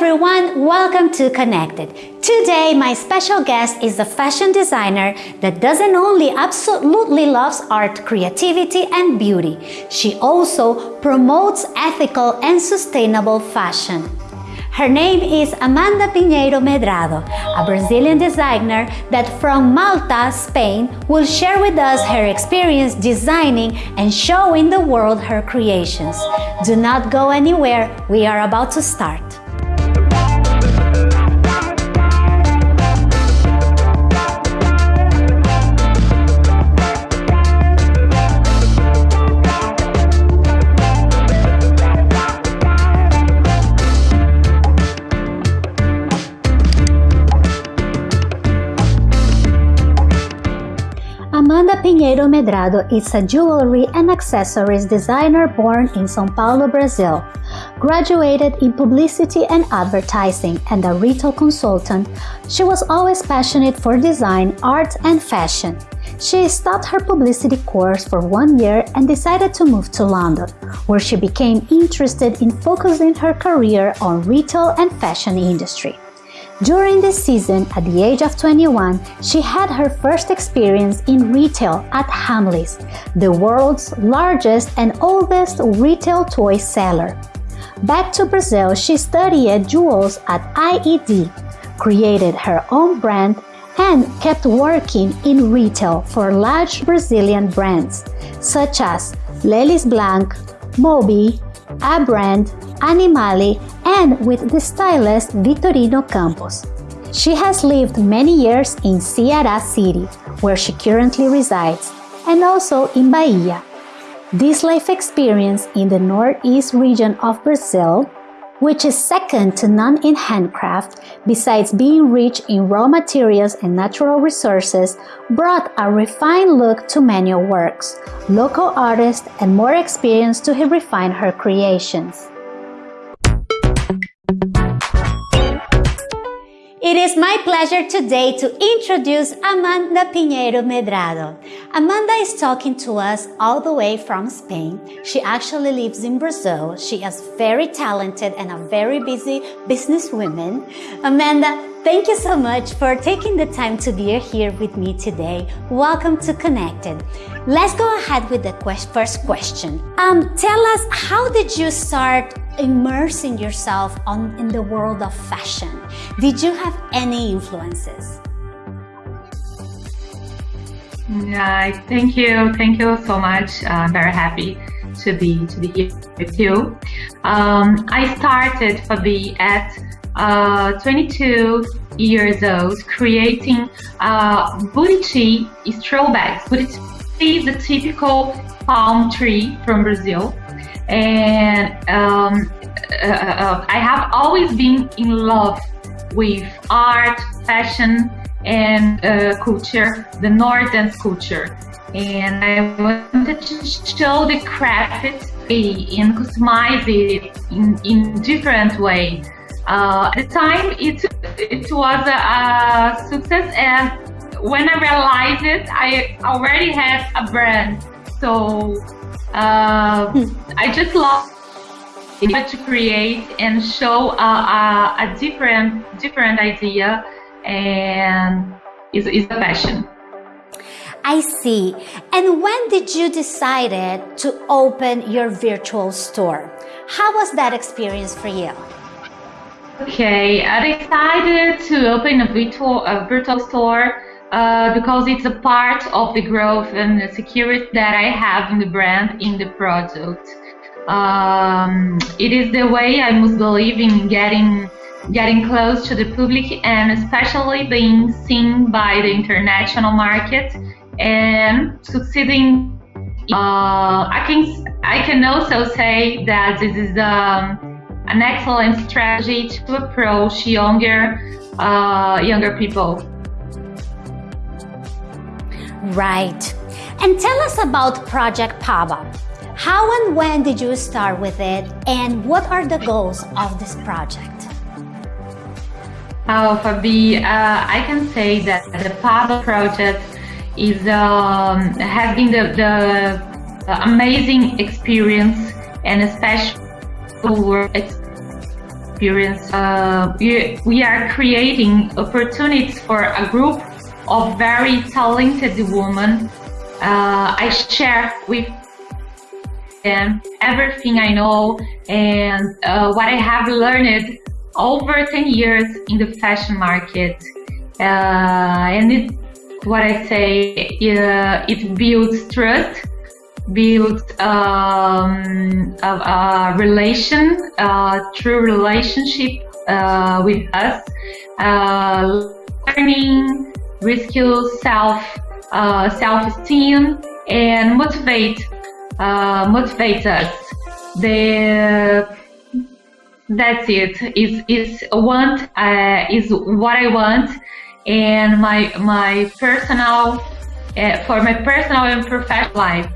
everyone, welcome to Connected. Today my special guest is a fashion designer that doesn't only absolutely loves art, creativity and beauty, she also promotes ethical and sustainable fashion. Her name is Amanda Pinheiro Medrado, a Brazilian designer that from Malta, Spain, will share with us her experience designing and showing the world her creations. Do not go anywhere, we are about to start. Pinheiro Medrado is a jewelry and accessories designer born in São Paulo, Brazil. Graduated in publicity and advertising and a retail consultant, she was always passionate for design, art, and fashion. She stopped her publicity course for one year and decided to move to London, where she became interested in focusing her career on retail and fashion industry. During this season, at the age of 21, she had her first experience in retail at Hamleys, the world's largest and oldest retail toy seller. Back to Brazil, she studied jewels at IED, created her own brand, and kept working in retail for large Brazilian brands such as Le Lis Blanc, Moby, Abrand, Animale, and with the stylist Vitorino Campos. She has lived many years in Ceará City, where she currently resides, and also in Bahia. This life experience in the northeast region of Brazil which is second to none in handcraft, besides being rich in raw materials and natural resources, brought a refined look to manual works, local artists, and more experience to refine her creations. It is my pleasure today to introduce Amanda Pinheiro Medrado. Amanda is talking to us all the way from Spain. She actually lives in Brazil. She is very talented and a very busy businesswoman. Amanda, thank you so much for taking the time to be here with me today. Welcome to Connected. Let's go ahead with the first question. Um, tell us, how did you start immersing yourself on, in the world of fashion? Did you have any influences? Yeah, thank you. Thank you so much. I'm very happy to be to be here with you. Um, I started Fabi at uh, 22 years old, creating uh, buriti straw bags. Buriti is the typical palm tree from Brazil and um, uh, uh, uh, I have always been in love with art, fashion, and uh, culture, the northern culture. And I wanted to show the craft and customize it in, in different ways. Uh, at the time, it, it was a, a success and when I realized it, I already had a brand. So uh, I just love to create and show a, a, a different different idea and is is a passion. I see. And when did you decided to open your virtual store? How was that experience for you? Okay, I decided to open a virtual a virtual store uh, because it's a part of the growth and the security that I have in the brand, in the product. Um, it is the way I must believe in getting getting close to the public and especially being seen by the international market and succeeding. Uh, I can I can also say that this is um, an excellent strategy to approach younger uh, younger people. Right. And tell us about Project Paba. How and when did you start with it and what are the goals of this project? Oh, Fabi, uh, I can say that the Paba project is um, the, the amazing experience and especially experience. Uh, we, we are creating opportunities for a group of very talented women. Uh, I share with them everything I know and uh, what I have learned over 10 years in the fashion market. Uh, and it, what I say, uh, it builds trust, builds um, a, a, relation, a true relationship uh, with us, uh, learning, rescue self, uh, self-esteem, and motivate, motivate us. The that's it. Is is want uh, is what I want, and my my personal uh, for my personal and professional life.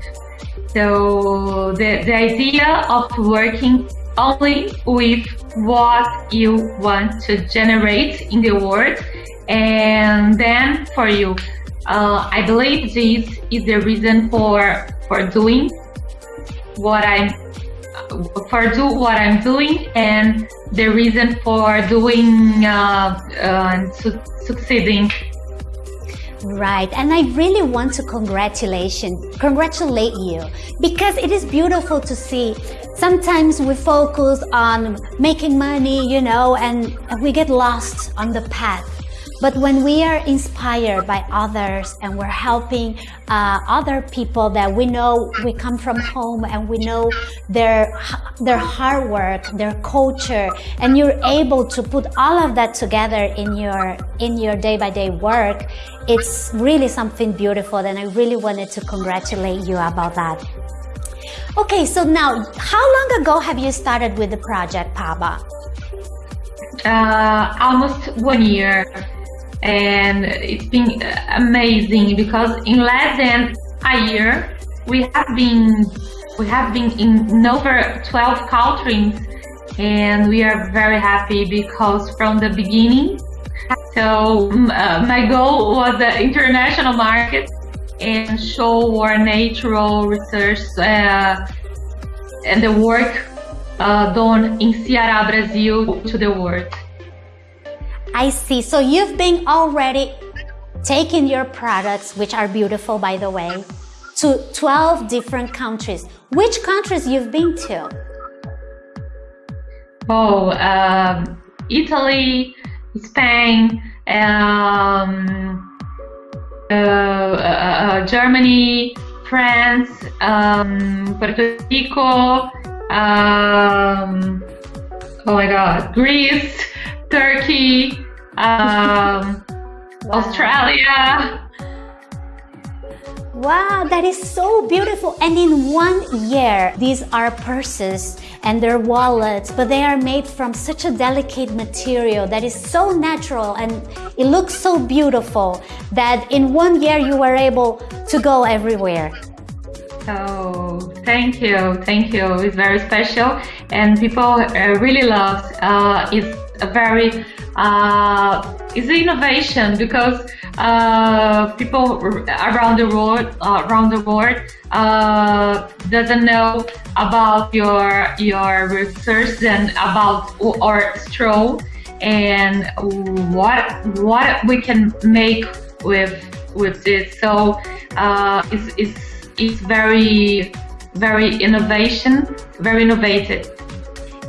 So the the idea of working only with what you want to generate in the world, and then for you. Uh, I believe this is the reason for for doing what I'm for do what I'm doing and the reason for doing uh, uh, su succeeding. Right, and I really want to congratulation, congratulate you because it is beautiful to see. Sometimes we focus on making money, you know, and we get lost on the path. But when we are inspired by others and we're helping uh, other people that we know we come from home and we know their their hard work, their culture, and you're able to put all of that together in your in your day by day work, it's really something beautiful. And I really wanted to congratulate you about that. Okay, so now, how long ago have you started with the project, Paba? Uh, almost one year and it's been amazing because in less than a year we have been we have been in over 12 countries and we are very happy because from the beginning so uh, my goal was the international market and show our natural research uh, and the work uh, done in Ceará, Brazil to the world. I see. So you've been already taking your products, which are beautiful, by the way, to 12 different countries. Which countries you've been to? Oh, um, Italy, Spain, um, uh, uh, uh, Germany, France, um, Puerto Rico, um, oh my God, Greece, Turkey, um, wow. Australia. Wow, that is so beautiful. And in one year, these are purses and their wallets, but they are made from such a delicate material that is so natural and it looks so beautiful that in one year you were able to go everywhere. Oh, thank you, thank you. It's very special, and people uh, really love. Uh, it's a very uh, it's innovation because uh, people around the world uh, around the world uh, doesn't know about your your research and about our straw and what what we can make with with this. So uh, it's, it's it's very very innovation, very innovative.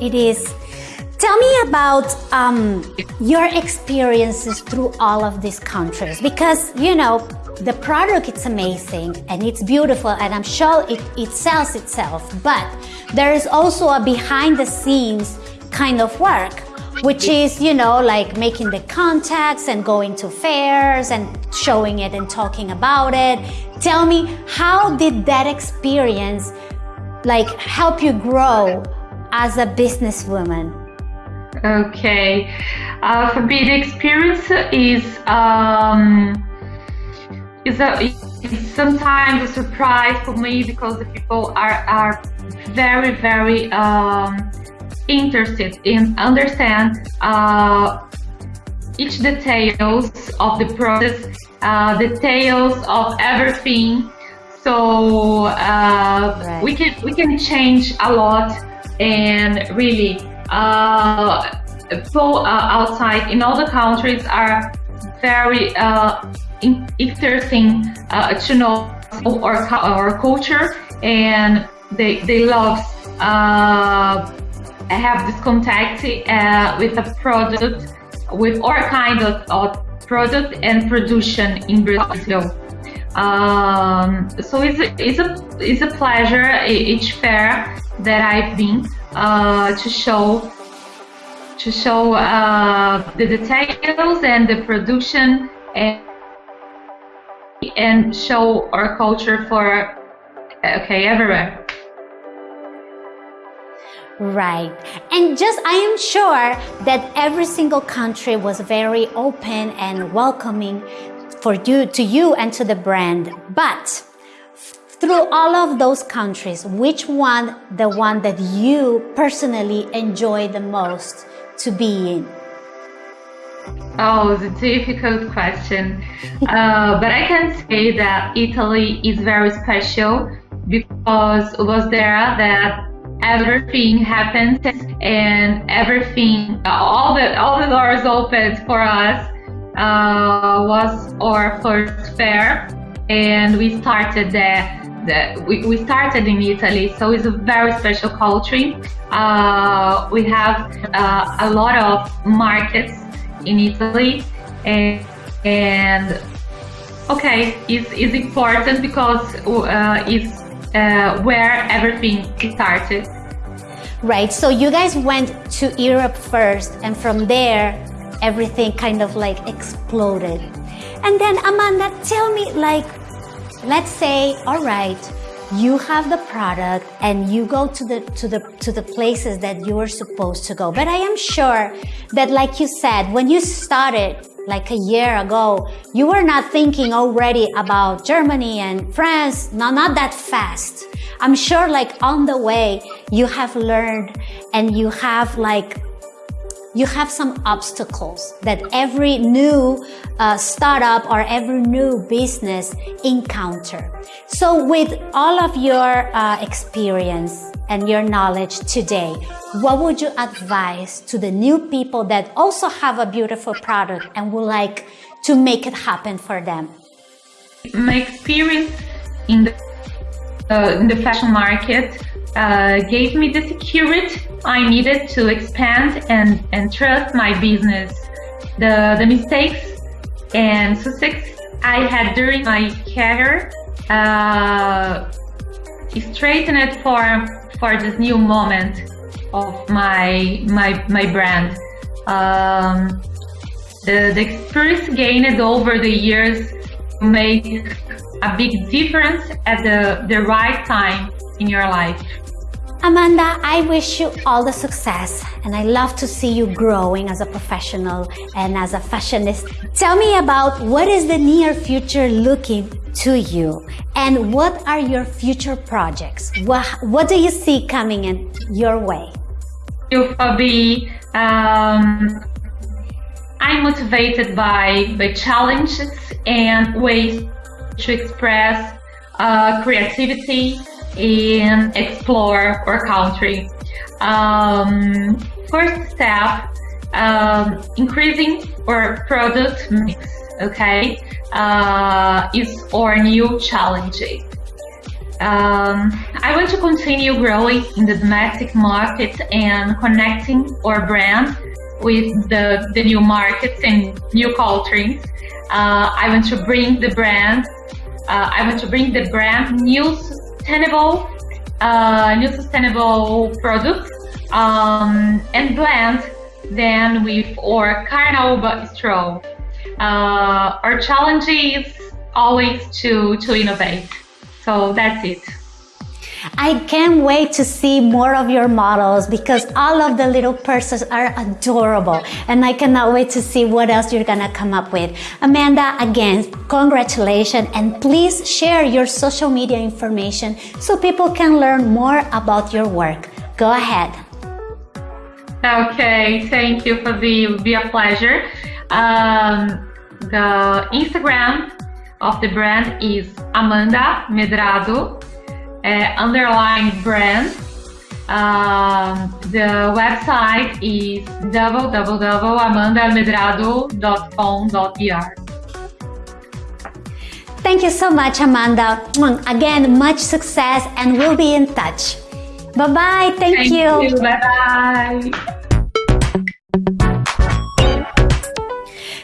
It is Tell me about um, your experiences through all of these countries because, you know, the product it's amazing and it's beautiful and I'm sure it, it sells itself, but there is also a behind the scenes kind of work which is, you know, like making the contacts and going to fairs and showing it and talking about it. Tell me, how did that experience like help you grow as a businesswoman? Okay. Uh, for me, the experience is um, is a is sometimes a surprise for me because the people are are very very um, interested in understand uh, each details of the process, uh, details of everything. So uh, right. we can we can change a lot and really uh, uh, outside in other countries are very uh, interesting uh, to know our, our culture and they, they love have this contact with a product with all kind of, of product and production in Brazil. Um, so it's a, it's a it's a pleasure each fair that I've been uh, to show to show uh, the details and the production and and show our culture for okay everywhere. Right. And just, I am sure that every single country was very open and welcoming for you, to you and to the brand. But through all of those countries, which one, the one that you personally enjoy the most to be in? Oh, a difficult question. uh, but I can say that Italy is very special because it was there that everything happened and everything all the all the doors opened for us uh, was our first fair and we started there we, we started in Italy, so it's a very special country. Uh, we have uh, a lot of markets in Italy, and, and okay, it's, it's important because uh, it's uh, where everything started. Right. So you guys went to Europe first, and from there, everything kind of like exploded. And then, Amanda, tell me, like, let's say, all right, you have the product and you go to the to the to the places that you were supposed to go but i am sure that like you said when you started like a year ago, you were not thinking already about Germany and France, no, not that fast. I'm sure like on the way, you have learned and you have like you have some obstacles that every new uh, startup or every new business encounter. So with all of your uh, experience and your knowledge today, what would you advise to the new people that also have a beautiful product and would like to make it happen for them? My experience in the, uh, in the fashion market uh, gave me the security I needed to expand and, and trust my business. The, the mistakes and success I had during my career uh, straightened it for, for this new moment of my, my, my brand. Um, the, the experience gained over the years make a big difference at the, the right time in your life. Amanda, I wish you all the success and I love to see you growing as a professional and as a fashionist. Tell me about what is the near future looking to you and what are your future projects? What, what do you see coming in your way? You, Fabi. Um, I'm motivated by, by challenges and ways to express uh, creativity and explore our country. Um, first step, um, increasing our product mix, okay, uh, is our new challenge. Um, I want to continue growing in the domestic market and connecting our brand with the, the new markets and new cultures. Uh, I want to bring the brand, uh, I want to bring the brand new sustainable, uh, new sustainable products um, and blend them with our Carnaval Bistro. Uh, our challenge is always to, to innovate. So that's it. I can't wait to see more of your models because all of the little purses are adorable and I cannot wait to see what else you're gonna come up with. Amanda, again, congratulations and please share your social media information so people can learn more about your work. Go ahead. Okay, thank you for the, it will be a pleasure. Um, the Instagram of the brand is Amanda Medrado uh, underline brand. Um, the website is www.amandamedrado.com.br. Thank you so much, Amanda. Again, much success and we'll be in touch. Bye-bye. Thank, Thank you. you. Bye-bye.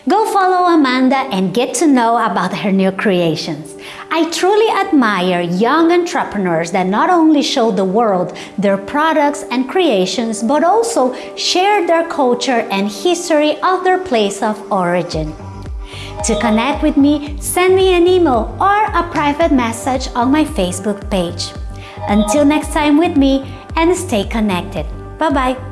Go follow Amanda and get to know about her new creations. I truly admire young entrepreneurs that not only show the world their products and creations, but also share their culture and history of their place of origin. To connect with me, send me an email or a private message on my Facebook page. Until next time with me and stay connected. Bye bye.